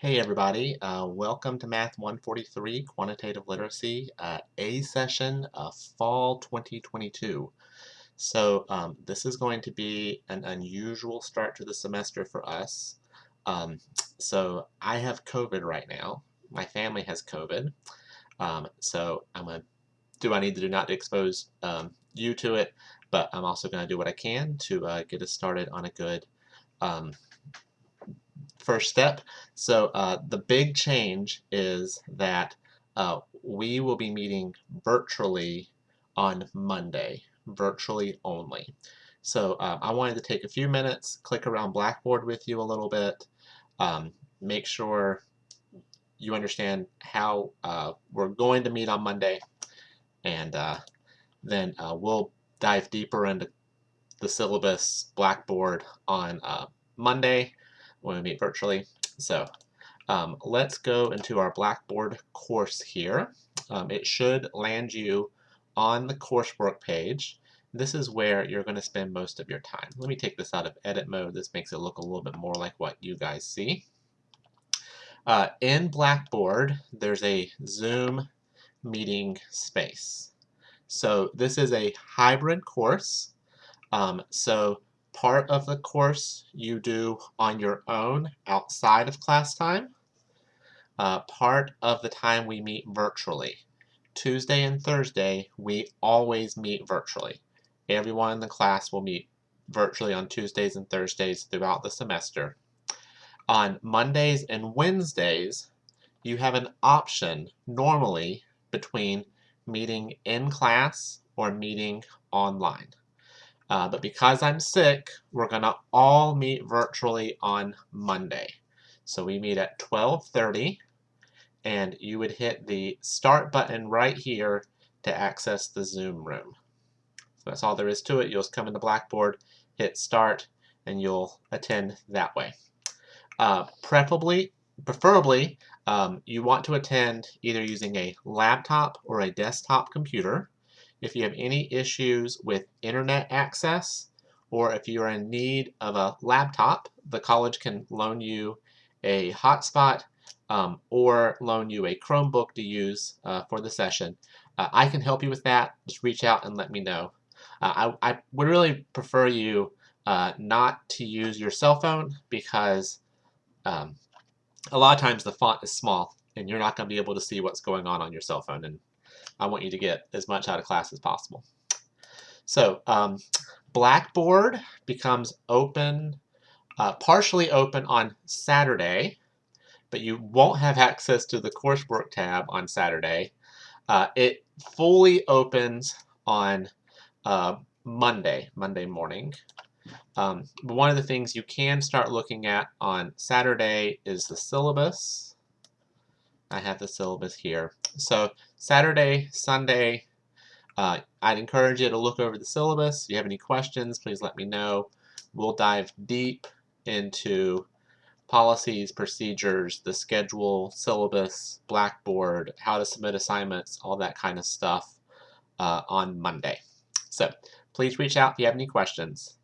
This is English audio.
Hey everybody, uh, welcome to Math 143 Quantitative Literacy uh, A session of Fall 2022. So um, this is going to be an unusual start to the semester for us. Um, so I have COVID right now. My family has COVID. Um, so I'm going to do I need to do not to expose um, you to it, but I'm also going to do what I can to uh, get us started on a good um, first step. So uh, the big change is that uh, we will be meeting virtually on Monday, virtually only. So uh, I wanted to take a few minutes, click around Blackboard with you a little bit, um, make sure you understand how uh, we're going to meet on Monday, and uh, then uh, we'll dive deeper into the syllabus Blackboard on Monday when we meet virtually. So um, let's go into our Blackboard course here. Um, it should land you on the coursework page. This is where you're going to spend most of your time. Let me take this out of edit mode. This makes it look a little bit more like what you guys see. Uh, in Blackboard, there's a Zoom meeting space. So this is a hybrid course. Um, so part of the course you do on your own outside of class time. Uh, part of the time we meet virtually. Tuesday and Thursday, we always meet virtually. Everyone in the class will meet virtually on Tuesdays and Thursdays throughout the semester. On Mondays and Wednesdays, you have an option normally between meeting in class or meeting online. Uh, but because I'm sick, we're going to all meet virtually on Monday. So we meet at 12.30 and you would hit the start button right here to access the Zoom room. So that's all there is to it. You'll just come into Blackboard, hit start, and you'll attend that way. Uh, preferably, preferably um, you want to attend either using a laptop or a desktop computer. If you have any issues with internet access, or if you're in need of a laptop, the college can loan you a hotspot um, or loan you a Chromebook to use uh, for the session. Uh, I can help you with that. Just reach out and let me know. Uh, I, I, would really prefer you uh, not to use your cell phone because um, a lot of times the font is small and you're not going to be able to see what's going on on your cell phone and I want you to get as much out of class as possible. So um, Blackboard becomes open, uh, partially open on Saturday, but you won't have access to the coursework tab on Saturday. Uh, it fully opens on uh, Monday, Monday morning. Um, one of the things you can start looking at on Saturday is the syllabus. I have the syllabus here. So Saturday, Sunday, uh, I'd encourage you to look over the syllabus. If you have any questions, please let me know. We'll dive deep into policies, procedures, the schedule, syllabus, Blackboard, how to submit assignments, all that kind of stuff uh, on Monday. So please reach out if you have any questions.